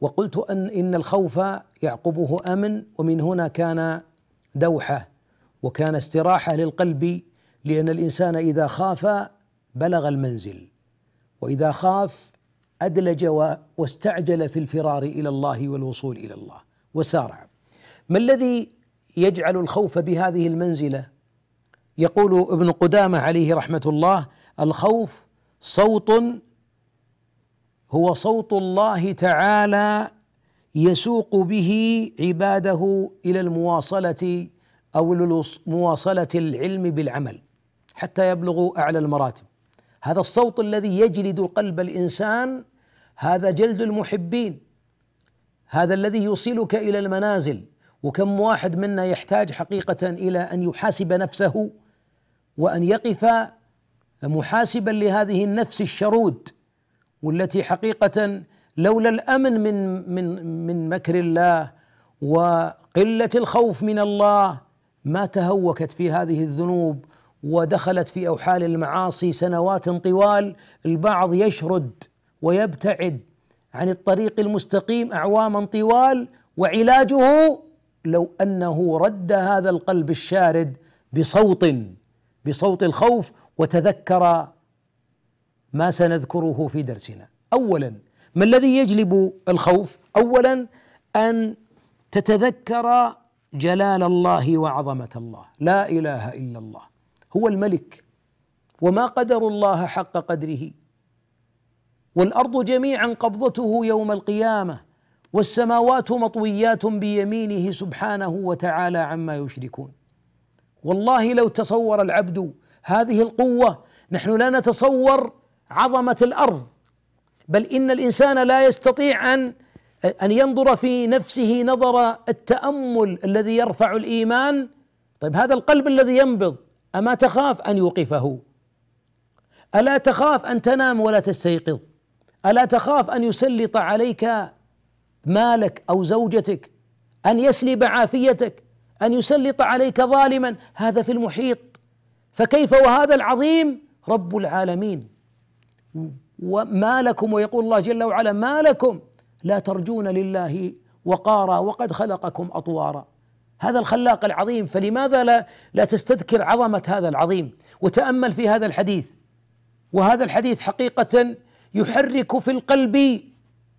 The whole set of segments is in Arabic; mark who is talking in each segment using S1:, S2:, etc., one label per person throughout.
S1: وقلت أن إن الخوف يعقبه أمن ومن هنا كان دوحة وكان استراحة للقلب لأن الإنسان إذا خاف بلغ المنزل وإذا خاف أدلج واستعجل في الفرار إلى الله والوصول إلى الله وسارع. ما الذي يجعل الخوف بهذه المنزلة؟ يقول ابن قدامة عليه رحمة الله الخوف صوت هو صوت الله تعالى يسوق به عباده إلى المواصلة أو مواصله العلم بالعمل حتى يبلغوا أعلى المراتب. هذا الصوت الذي يجلد قلب الإنسان هذا جلد المحبين هذا الذي يوصلك إلى المنازل. وكم واحد منا يحتاج حقيقة إلى أن يحاسب نفسه وأن يقف محاسبا لهذه النفس الشرود. والتي حقيقه لولا الأمن من من من مكر الله وقلة الخوف من الله ما تهوكت في هذه الذنوب ودخلت في أوحال المعاصي سنوات طوال البعض يشرد ويبتعد عن الطريق المستقيم أعواما طوال وعلاجه لو أنه رد هذا القلب الشارد بصوت بصوت الخوف وتذكر ما سنذكره في درسنا. اولا ما الذي يجلب الخوف؟ اولا أن تتذكر جلال الله وعظمة الله. لا إله إلا الله. هو الملك. وما قدر الله حق قدره. والأرض جميعا قبضته يوم القيامة. والسماوات مطويات بيمينه سبحانه وتعالى عما يشركون. والله لو تصور العبد هذه القوة نحن لا نتصور عظمة الأرض. بل إن الإنسان لا يستطيع ان أن ينظر في نفسه نظر التأمل الذي يرفع الإيمان. طيب هذا القلب الذي ينبض أما تخاف أن يوقفه؟ ألا تخاف أن تنام ولا تستيقظ؟ ألا تخاف أن يسلط عليك مالك أو زوجتك؟ أن يسلب عافيتك؟ أن يسلط عليك ظالما؟ هذا في المحيط. فكيف وهذا العظيم؟ رب العالمين. وما لكم ويقول الله جل وعلا ما لكم لا ترجون لله وقارا وقد خلقكم أطوارا. هذا الخلاق العظيم فلماذا لا لا تستذكر عظمة هذا العظيم؟ وتأمل في هذا الحديث. وهذا الحديث حقيقة يحرك في القلب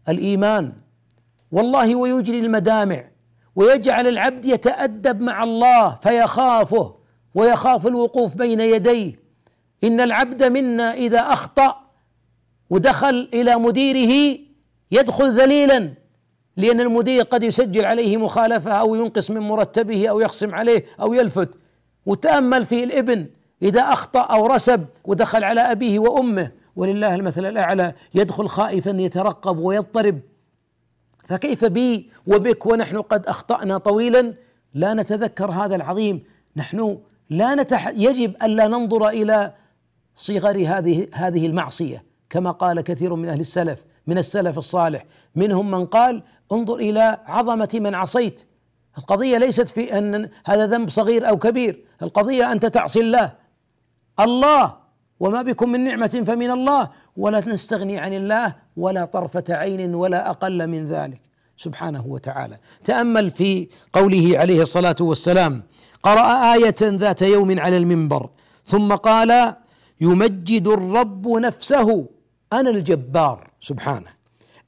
S1: الإيمان. والله ويجري المدامع ويجعل العبد يتأدب مع الله فيخافه ويخاف الوقوف بين يديه. إن العبد منا إذا أخطأ ودخل إلى مديره يدخل ذليلا لأن المدير قد يسجل عليه مخالفة أو ينقص من مرتبه أو يخصم عليه أو يلفت. وتأمل في الابن إذا أخطأ أو رسب ودخل على أبيه وأمه. ولله المثل الأعلى يدخل خائفا يترقب ويضطرب. فكيف بي وبك ونحن قد أخطأنا طويلا؟ لا نتذكر هذا العظيم. نحن لا نتح يجب الا ننظر إلى صغر هذه هذه المعصية. كما قال كثير من أهل السلف من السلف الصالح. منهم من قال انظر إلى عظمة من عصيت. القضية ليست في أن هذا ذنب صغير أو كبير. القضية أنت تعصي الله. الله وما بكم من نعمة فمن الله. ولا نستغني عن الله ولا طرفة عين ولا أقل من ذلك. سبحانه وتعالى. تأمل في قوله عليه الصلاة والسلام قرأ آية ذات يوم على المنبر ثم قال يمجد الرب نفسه. أنا الجبار سبحانه.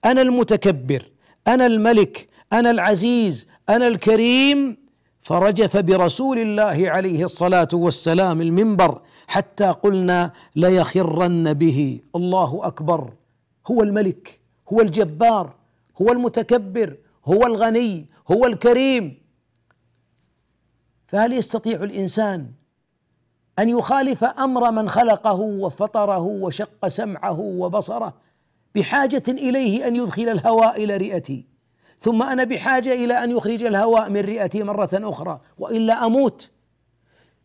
S1: أنا المتكبر أنا الملك أنا العزيز أنا الكريم. فرجف برسول الله عليه الصلاة والسلام المنبر حتى قلنا ليخرن به. الله أكبر. هو الملك هو الجبار هو المتكبر هو الغني هو الكريم. فهل يستطيع الإنسان أن يخالف أمر من خلقه وفطره وشق سمعه وبصره بحاجة إليه أن يدخل الهواء إلى رئتي. ثم أنا بحاجة إلى أن يخرج الهواء من رئتي مرة أخرى وإلا أموت.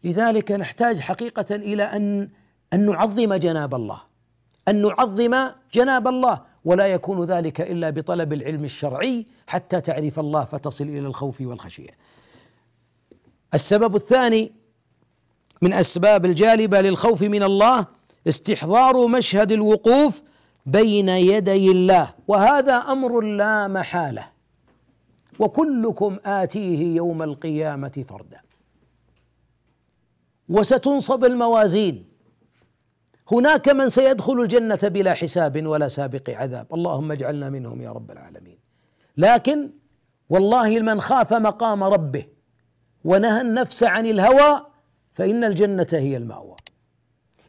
S1: لذلك نحتاج حقيقة إلى أن أن نعظم جناب الله. أن نعظم جناب الله. ولا يكون ذلك إلا بطلب العلم الشرعي حتى تعرف الله فتصل إلى الخوف والخشية. السبب الثاني من أسباب الجالبة للخوف من الله استحضار مشهد الوقوف بين يدي الله. وهذا أمر لا محالة. وكلكم آتيه يوم القيامة فردا. وستنصب الموازين. هناك من سيدخل الجنة بلا حساب ولا سابق عذاب. اللهم اجعلنا منهم يا رب العالمين. لكن والله من خاف مقام ربه ونهى النفس عن الهوى فإن الجنة هي المأوى.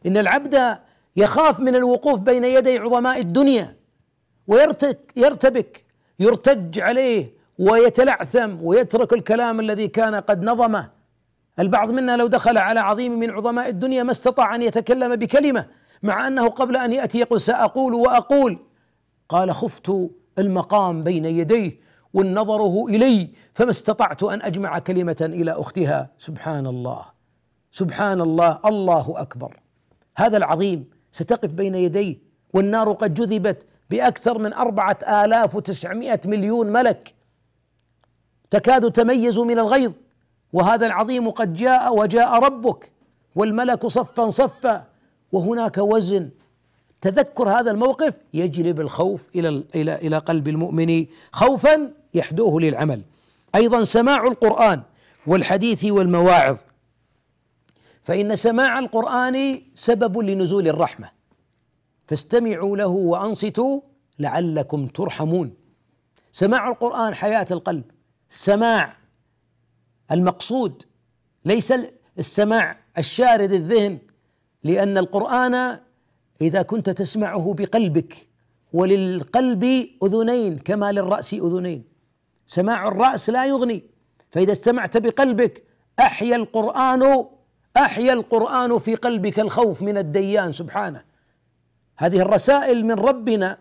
S1: إن العبد يخاف من الوقوف بين يدي عظماء الدنيا ويرتك يرتبك يرتج عليه ويتلعثم ويترك الكلام الذي كان قد نظمه. البعض منا لو دخل على عظيم من عظماء الدنيا ما استطاع أن يتكلم بكلمة مع أنه قبل أن يأتي يقول سأقول وأقول. قال خفت المقام بين يديه والنظره إلي فما استطعت أن أجمع كلمة إلى أختها. سبحان الله. سبحان الله الله أكبر. هذا العظيم ستقف بين يديه والنار قد جذبت بأكثر من أربعة آلاف وتسعمائة مليون ملك. تكاد تميز من الغيظ وهذا العظيم قد جاء وجاء ربك والملك صفا صفا. وهناك وزن. تذكر هذا الموقف؟ يجلب الخوف إلى إلى إلى قلب المؤمن خوفا يحدوه للعمل. أيضا سماع القرآن والحديث والمواعظ. فإن سماع القرآن سبب لنزول الرحمة. فاستمعوا له وأنصتوا لعلكم ترحمون. سماع القرآن حياة القلب. السماع المقصود ليس السماع الشارد الذهن لأن القرآن إذا كنت تسمعه بقلبك وللقلب أذنين كما للرأس أذنين. سماع الرأس لا يغني فإذا استمعت بقلبك أحيا القرآن أحيا القرآن في قلبك الخوف من الديان سبحانه. هذه الرسائل من ربنا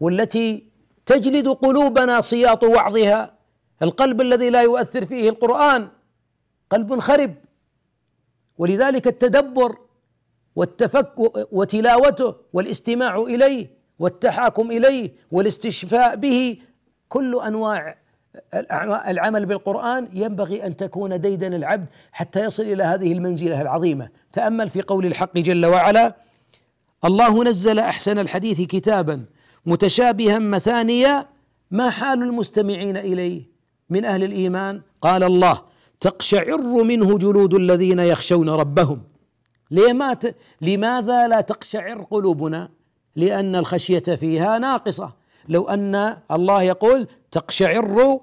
S1: والتي تجلد قلوبنا سياط وعظها. القلب الذي لا يؤثر فيه القرآن قلب خرب. ولذلك التدبر والتفك وتلاوته والاستماع إليه والتحاكم إليه والاستشفاء به كل أنواع العمل بالقرآن ينبغي أن تكون ديدن العبد حتى يصل إلى هذه المنزلة العظيمة. تأمل في قول الحق جل وعلا الله نزل أحسن الحديث كتابا متشابها مثانيا ما حال المستمعين إليه من أهل الإيمان؟ قال الله تقشعر منه جلود الذين يخشون ربهم. لما. لماذا لا تقشعر قلوبنا؟ لأن الخشية فيها ناقصة. لو أن الله يقول تقشعر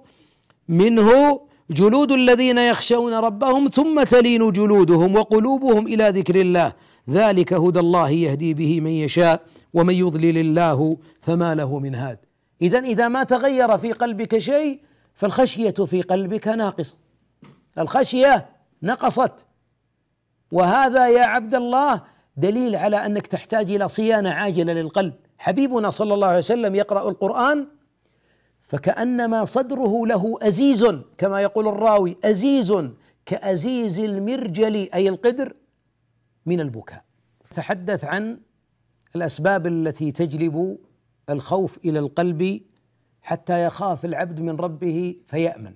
S1: منه جلود الذين يخشون ربهم ثم تلين جلودهم وقلوبهم إلى ذكر الله. ذلك هدى الله يهدي به من يشاء ومن يضلل الله فما له من هاد. اذا إذا ما تغير في قلبك شيء فالخشية في قلبك ناقصة. الخشية نقصت. وهذا يا عبد الله دليل على أنك تحتاج إلى صيانة عاجلة للقلب. حبيبنا صلى الله عليه وسلم يقرأ القرآن فكأنما صدره له أزيز كما يقول الراوي أزيز كأزيز المرجل أي القدر من البكاء. تحدث عن الأسباب التي تجلب الخوف إلى القلب حتى يخاف العبد من ربه فيأمن.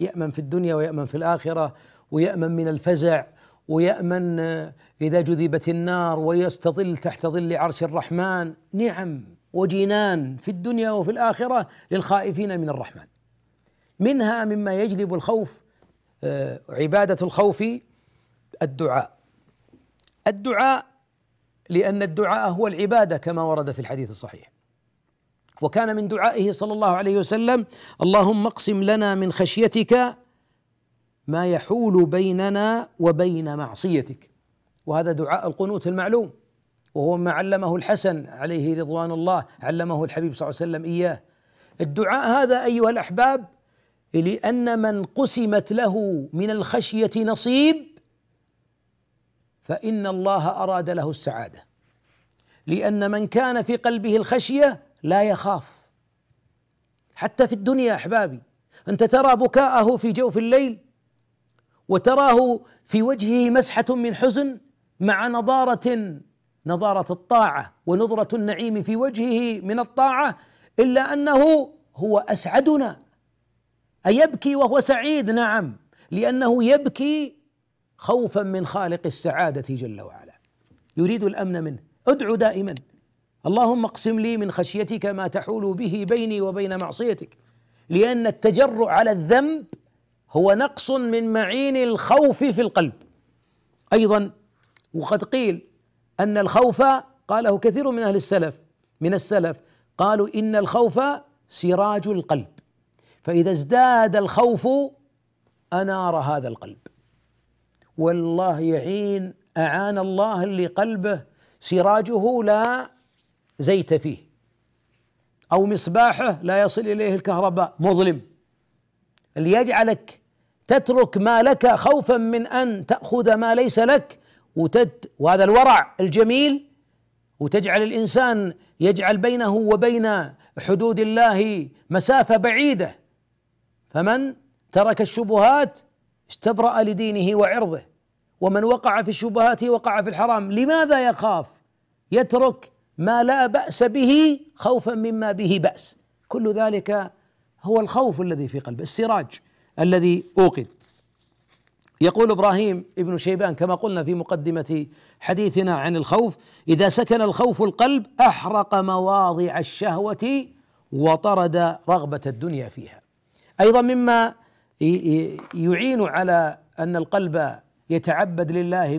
S1: يأمن في الدنيا ويأمن في الآخرة ويأمن من الفزع ويأمن إذا جذبت النار ويستظل تحت ظل عرش الرحمن. نعم. وجنان في الدنيا وفي الآخرة للخائفين من الرحمن. منها مما يجلب الخوف آه، عبادة الخوف الدعاء. الدعاء لأن الدعاء هو العبادة كما ورد في الحديث الصحيح. وكان من دعائه صلى الله عليه وسلم اللهم اقسم لنا من خشيتك ما يحول بيننا وبين معصيتك. وهذا دعاء القنوت المعلوم. وهو ما علمه الحسن عليه رضوان الله علمه الحبيب صلى الله عليه وسلم إياه. الدعاء هذا أيها الأحباب لأن من قسمت له من الخشية نصيب فإن الله أراد له السعادة. لأن من كان في قلبه الخشية لا يخاف. حتى في الدنيا أحبابي أنت ترى بكاءه في جوف الليل وتراه في وجهه مسحة من حزن مع نضارة نضاره الطاعة ونظرة النعيم في وجهه من الطاعة إلا أنه هو أسعدنا. أيبكي وهو سعيد؟ نعم. لأنه يبكي خوفا من خالق السعادة جل وعلا. يريد الأمن منه. ادعو دائما. اللهم اقسم لي من خشيتك ما تحول به بيني وبين معصيتك لأن التجرؤ على الذنب هو نقص من معين الخوف في القلب. أيضا وقد قيل أن الخوف قاله كثير من أهل السلف من السلف قالوا إن الخوف سراج القلب فإذا ازداد الخوف أنار هذا القلب. والله يعين أعان الله اللي قلبه سراجه لا زيت فيه أو مصباحه لا يصل إليه الكهرباء مظلم. ليجعلك تترك ما لك خوفا من أن تأخذ ما ليس لك وتد وهذا الورع الجميل وتجعل الإنسان يجعل بينه وبين حدود الله مسافة بعيدة. فمن ترك الشبهات استبرأ لدينه وعرضه. ومن وقع في الشبهات وقع في الحرام لماذا يخاف؟ يترك ما لا بأس به خوفا مما به بأس. كل ذلك هو الخوف الذي في قلبه السراج الذي أوقد. يقول إبراهيم ابن شيبان كما قلنا في مقدمة حديثنا عن الخوف إذا سكن الخوف القلب أحرق مواضع الشهوة وطرد رغبة الدنيا فيها. أيضا مما يعين على أن القلب يتعبد لله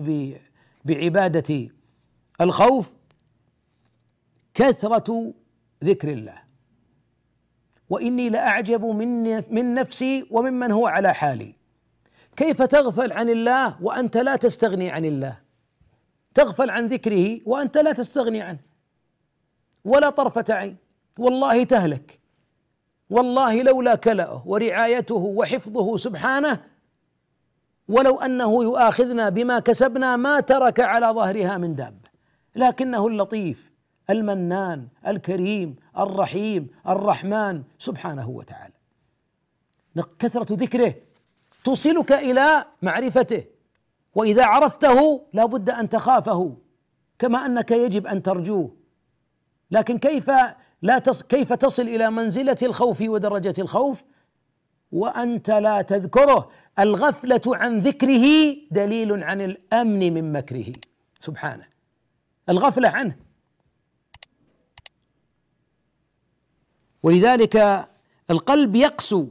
S1: بعبادة الخوف كثرة ذكر الله. وإني لأعجب من من نفسي وممن هو على حالي. كيف تغفل عن الله وأنت لا تستغني عن الله؟ تغفل عن ذكره وأنت لا تستغني عنه. ولا طرفة عين. والله تهلك. والله لولا كلأه ورعايته وحفظه سبحانه ولو أنه يؤاخذنا بما كسبنا ما ترك على ظهرها من دابه لكنه اللطيف المنان الكريم الرحيم الرحمن سبحانه وتعالى. كثرة ذكره توصلك إلى معرفته. وإذا عرفته لا بد أن تخافه كما أنك يجب أن ترجوه. لكن كيف لا تص كيف تصل إلى منزلة الخوف ودرجة الخوف؟ وأنت لا تذكره. الغفلة عن ذكره دليل عن الأمن من مكره. سبحانه. الغفلة عنه. ولذلك القلب يقسو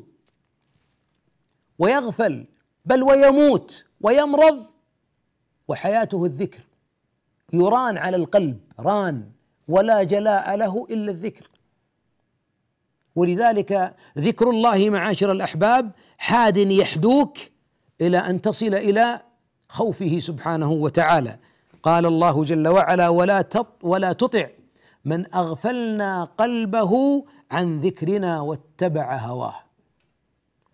S1: ويغفل بل ويموت ويمرض. وحياته الذكر. يران على القلب ران ولا جلاء له إلا الذكر. ولذلك ذكر الله معاشر الأحباب حاد يحدوك إلى أن تصل إلى خوفه سبحانه وتعالى. قال الله جل وعلا ولا ولا تطع من أغفلنا قلبه عن ذكرنا واتبع هواه.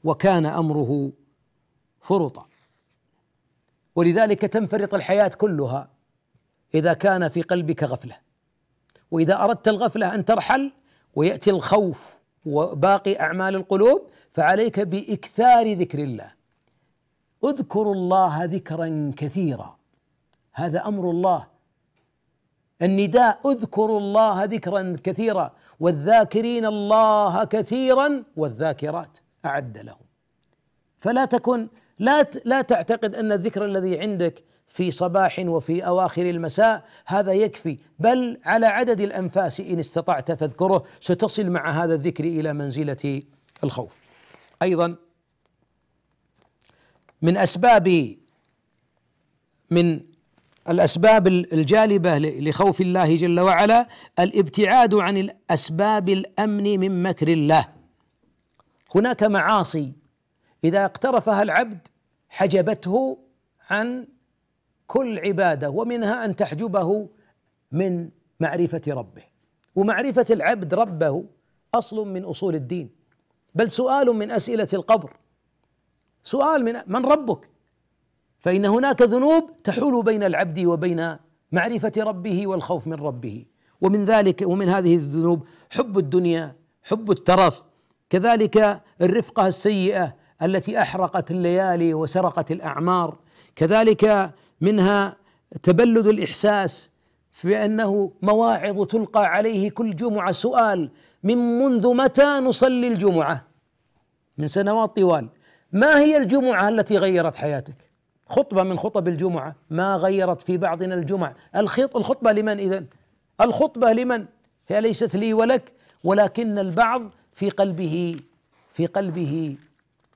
S1: وكان أمره فرطا ولذلك تنفرط الحياة كلها إذا كان في قلبك غفلة. وإذا أردت الغفلة أن ترحل ويأتي الخوف وباقي أعمال القلوب فعليك بإكثار ذكر الله. اذكروا الله ذكرا كثيرا. هذا أمر الله. النداء اذكروا الله ذكرا كثيرا. والذاكرين الله كثيرا والذاكرات. أعد لهم. فلا تكن لا لا تعتقد أن الذكر الذي عندك في صباح وفي أواخر المساء هذا يكفي بل على عدد الأنفاس إن استطعت فاذكره ستصل مع هذا الذكر إلى منزلة الخوف. أيضا من أسباب من الأسباب الجالبة لخوف الله جل وعلا الابتعاد عن الأسباب الأمن من مكر الله. هناك معاصي. إذا اقترفها العبد حجبته عن كل عبادة ومنها أن تحجبه من معرفة ربه. ومعرفة العبد ربه أصل من أصول الدين. بل سؤال من أسئلة القبر. سؤال من من ربك. فإن هناك ذنوب تحول بين العبد وبين معرفة ربه والخوف من ربه. ومن ذلك ومن هذه الذنوب حب الدنيا حب الترف كذلك الرفقة السيئة التي أحرقت الليالي وسرقت الأعمار كذلك منها تبلد الإحساس في أنه مواعظ تلقى عليه كل جمعة سؤال من منذ متى نصلي الجمعة؟ من سنوات طوال. ما هي الجمعة التي غيرت حياتك؟ خطبة من خطب الجمعة. ما غيرت في بعضنا الجمع؟ الخطبة لمن إذن؟ الخطبة لمن؟ هي ليست لي ولك ولكن البعض في قلبه في قلبه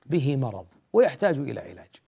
S1: به مرض ويحتاج إلى علاج.